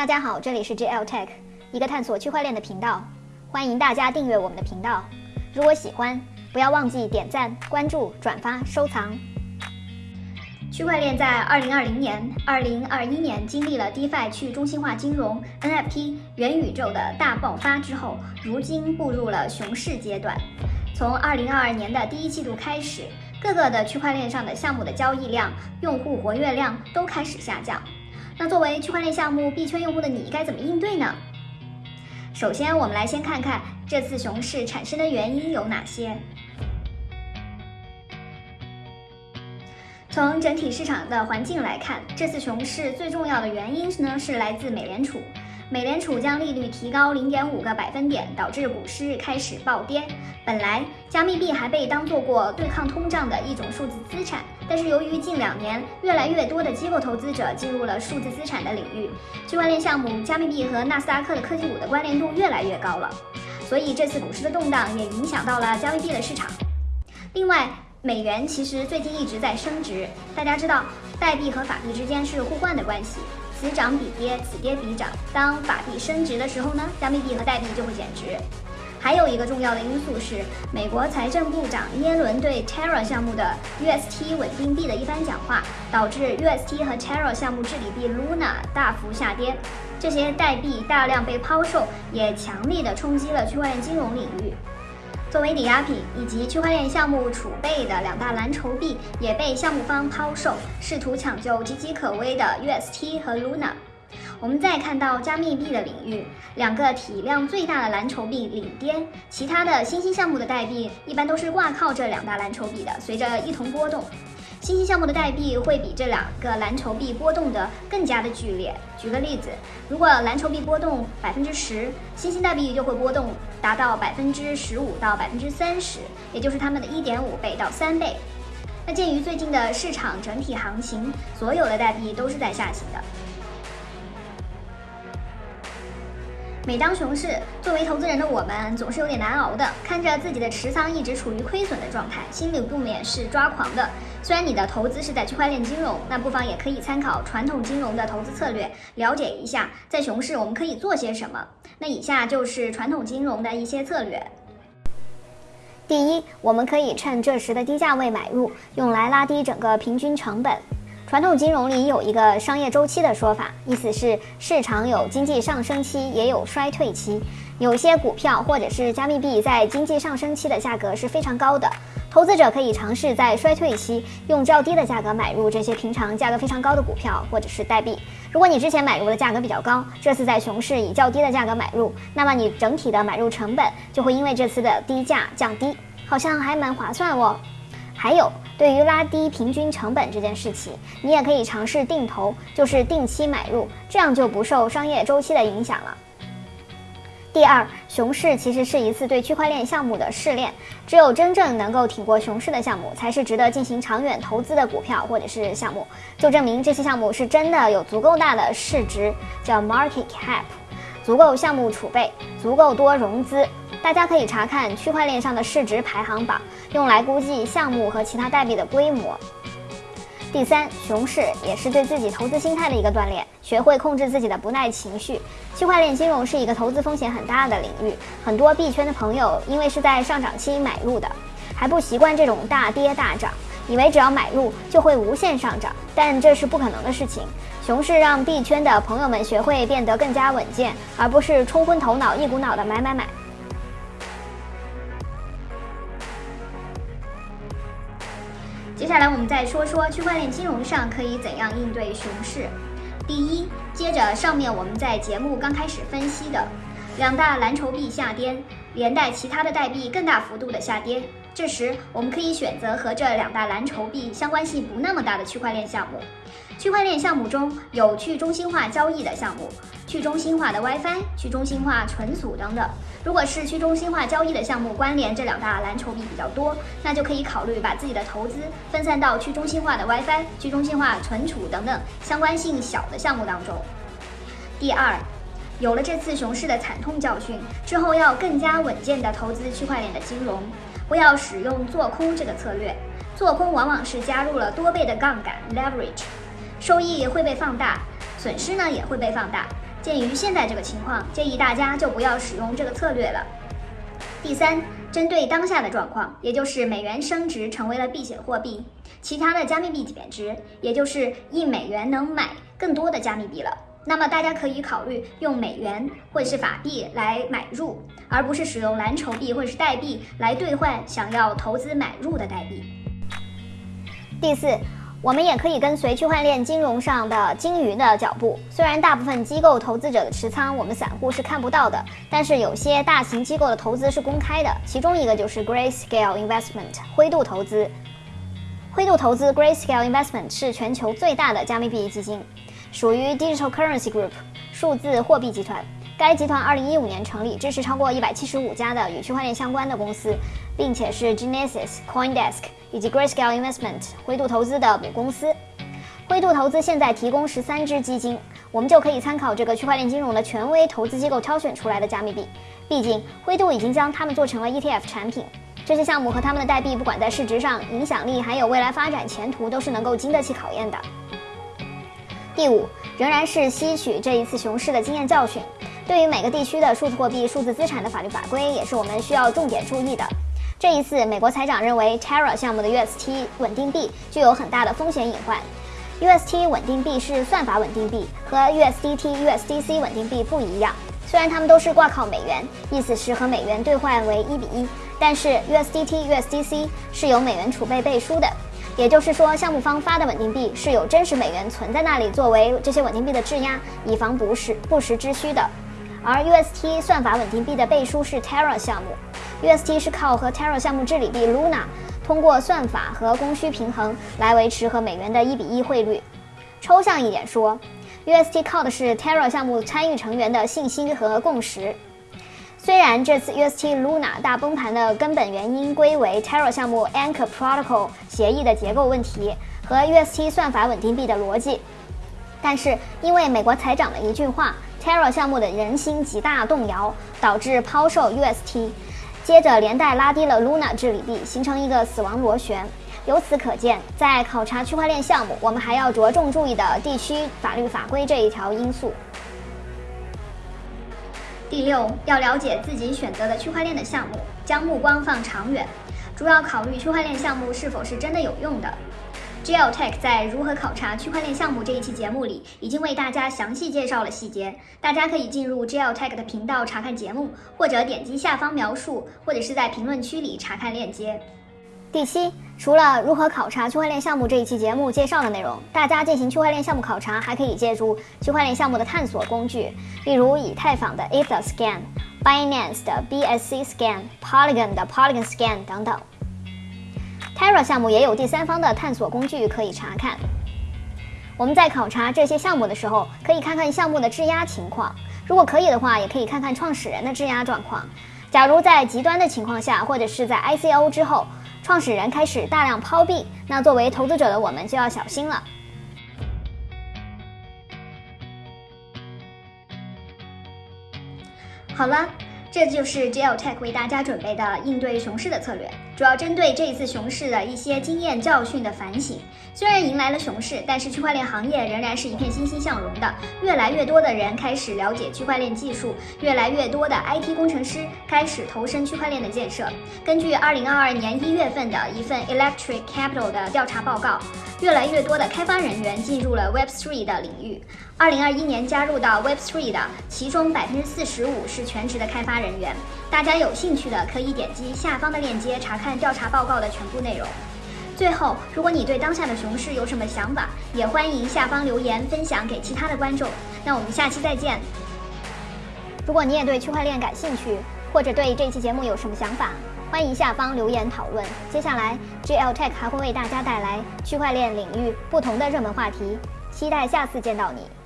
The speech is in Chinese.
大家好，这里是 JL Tech，一个探索区块链的频道，欢迎大家订阅我们的频道。如果喜欢，不要忘记点赞、关注、转发、收藏。区块链在2020年、2021年经历了 DeFi 去中心化金融、NFT、元宇宙的大爆发之后，如今步入了熊市阶段。从2022年的第一季度开始，各个的区块链上的项目的交易量、用户活跃量都开始下降。那作为区块链项目币圈用户的你，该怎么应对呢？首先，我们来先看看这次熊市产生的原因有哪些。从整体市场的环境来看，这次熊市最重要的原因呢是来自美联储。美联储将利率提高零点五个百分点，导致股市开始暴跌。本来加密币还被当做过对抗通胀的一种数字资产，但是由于近两年越来越多的机构投资者进入了数字资产的领域，区块链项目、加密币和纳斯达克的科技股的关联度越来越高了，所以这次股市的动荡也影响到了加密币的市场。另外，美元其实最近一直在升值，大家知道代币和法币之间是互换的关系。此涨彼跌，此跌彼涨。当法币升值的时候呢，加密币和代币就会减值。还有一个重要的因素是，美国财政部长耶伦对 Terra 项目的 UST 稳定币的一番讲话，导致 UST 和 Terra 项目治理币 Luna 大幅下跌。这些代币大量被抛售，也强力的冲击了区块链金融领域。作为抵押品以及区块链项目储备的两大蓝筹币也被项目方抛售，试图抢救岌岌可危的 UST 和 Luna。我们再看到加密币的领域，两个体量最大的蓝筹币领跌，其他的新兴项目的代币一般都是挂靠这两大蓝筹币的，随着一同波动。新兴项目的代币会比这两个蓝筹币波动的更加的剧烈。举个例子，如果蓝筹币波动百分之十，新兴代币就会波动达到百分之十五到百分之三十，也就是它们的一点五倍到三倍。那鉴于最近的市场整体行情，所有的代币都是在下行的。每当熊市，作为投资人的我们总是有点难熬的，看着自己的持仓一直处于亏损的状态，心里不免是抓狂的。虽然你的投资是在区块链金融，那不妨也可以参考传统金融的投资策略，了解一下在熊市我们可以做些什么。那以下就是传统金融的一些策略。第一，我们可以趁这时的低价位买入，用来拉低整个平均成本。传统金融里有一个商业周期的说法，意思是市场有经济上升期，也有衰退期。有些股票或者是加密币在经济上升期的价格是非常高的，投资者可以尝试在衰退期用较低的价格买入这些平常价格非常高的股票或者是代币。如果你之前买入的价格比较高，这次在熊市以较低的价格买入，那么你整体的买入成本就会因为这次的低价降低，好像还蛮划算哦。还有，对于拉低平均成本这件事情，你也可以尝试定投，就是定期买入，这样就不受商业周期的影响了。第二，熊市其实是一次对区块链项目的试炼，只有真正能够挺过熊市的项目，才是值得进行长远投资的股票或者是项目，就证明这些项目是真的有足够大的市值，叫 market cap，足够项目储备，足够多融资。大家可以查看区块链上的市值排行榜，用来估计项目和其他代币的规模。第三，熊市也是对自己投资心态的一个锻炼，学会控制自己的不耐情绪。区块链金融是一个投资风险很大的领域，很多币圈的朋友因为是在上涨期买入的，还不习惯这种大跌大涨，以为只要买入就会无限上涨，但这是不可能的事情。熊市让币圈的朋友们学会变得更加稳健，而不是冲昏头脑，一股脑的买买买。接下来我们再说说区块链金融上可以怎样应对熊市。第一，接着上面我们在节目刚开始分析的，两大蓝筹币下跌，连带其他的代币更大幅度的下跌。这时我们可以选择和这两大蓝筹币相关性不那么大的区块链项目。区块链项目中有去中心化交易的项目。去中心化的 WiFi、去中心化存储等等。如果是去中心化交易的项目关联这两大蓝筹币比较多，那就可以考虑把自己的投资分散到去中心化的 WiFi、去中心化存储等等相关性小的项目当中。第二，有了这次熊市的惨痛教训之后，要更加稳健的投资区块链的金融，不要使用做空这个策略。做空往往是加入了多倍的杠杆 （leverage），收益会被放大，损失呢也会被放大。鉴于现在这个情况，建议大家就不要使用这个策略了。第三，针对当下的状况，也就是美元升值成为了避险货币，其他的加密币贬值，也就是一美元能买更多的加密币了。那么大家可以考虑用美元或者是法币来买入，而不是使用蓝筹币或者是代币来兑换想要投资买入的代币。第四。我们也可以跟随区块链金融上的鲸鱼的脚步。虽然大部分机构投资者的持仓我们散户是看不到的，但是有些大型机构的投资是公开的。其中一个就是 Grayscale Investment 灰度投资。灰度投资 Grayscale Investment 是全球最大的加密币基金，属于 Digital Currency Group 数字货币集团。该集团2015年成立，支持超过175家的与区块链相关的公司，并且是 Genesis、CoinDesk 以及 Grayscale Investment 灰度投资的母公司。灰度投资现在提供十三只基金，我们就可以参考这个区块链金融的权威投资机构挑选出来的加密币。毕竟灰度已经将它们做成了 ETF 产品，这些项目和他们的代币，不管在市值上、影响力还有未来发展前途，都是能够经得起考验的。第五，仍然是吸取这一次熊市的经验教训。对于每个地区的数字货币、数字资产的法律法规，也是我们需要重点注意的。这一次，美国财长认为 Terra 项目的 UST 稳定币具有很大的风险隐患。UST 稳定币是算法稳定币，和 USDT、USDC 稳定币不一样。虽然它们都是挂靠美元，意思是和美元兑换为一比一，但是 USDT、USDC 是有美元储备背书的，也就是说，项目方发的稳定币是有真实美元存在那里作为这些稳定币的质押，以防不时不时之需的。而 UST 算法稳定币的背书是 Terra 项目，UST 是靠和 Terra 项目治理币 Luna 通过算法和供需平衡来维持和美元的一比一汇率。抽象一点说，UST 靠的是 Terra 项目参与成员的信心和共识。虽然这次 UST Luna 大崩盘的根本原因归为 Terra 项目 Anchor Protocol 协议的结构问题和 UST 算法稳定币的逻辑，但是因为美国财长的一句话。Terra 项目的人心极大动摇，导致抛售 UST，接着连带拉低了 Luna 治理币，形成一个死亡螺旋。由此可见，在考察区块链项目，我们还要着重注意的地区法律法规这一条因素。第六，要了解自己选择的区块链的项目，将目光放长远，主要考虑区块链项目是否是真的有用的。GLTech 在如何考察区块链项目这一期节目里，已经为大家详细介绍了细节。大家可以进入 gel tech 的频道查看节目，或者点击下方描述，或者是在评论区里查看链接。第七，除了如何考察区块链项目这一期节目介绍的内容，大家进行区块链项目考察还可以借助区块链项目的探索工具，例如以太坊的 EtherScan、Binance 的 BSC Scan、Polygon 的 Polygon Scan 等等。Terra 项目也有第三方的探索工具可以查看。我们在考察这些项目的时候，可以看看项目的质押情况，如果可以的话，也可以看看创始人的质押状况。假如在极端的情况下，或者是在 ICO 之后，创始人开始大量抛币，那作为投资者的我们就要小心了。好了。这就是 GLTech 为大家准备的应对熊市的策略，主要针对这一次熊市的一些经验教训的反省。虽然迎来了熊市，但是区块链行业仍然是一片欣欣向荣的。越来越多的人开始了解区块链技术，越来越多的 IT 工程师开始投身区块链的建设。根据2022年一月份的一份 Electric Capital 的调查报告，越来越多的开发人员进入了 Web3 的领域。2021年加入到 Web3 的，其中百分之四十五是全职的开发。人员，大家有兴趣的可以点击下方的链接查看调查报告的全部内容。最后，如果你对当下的熊市有什么想法，也欢迎下方留言分享给其他的观众。那我们下期再见。如果你也对区块链感兴趣，或者对这期节目有什么想法，欢迎下方留言讨论。接下来，GLTech 还会为大家带来区块链领域不同的热门话题，期待下次见到你。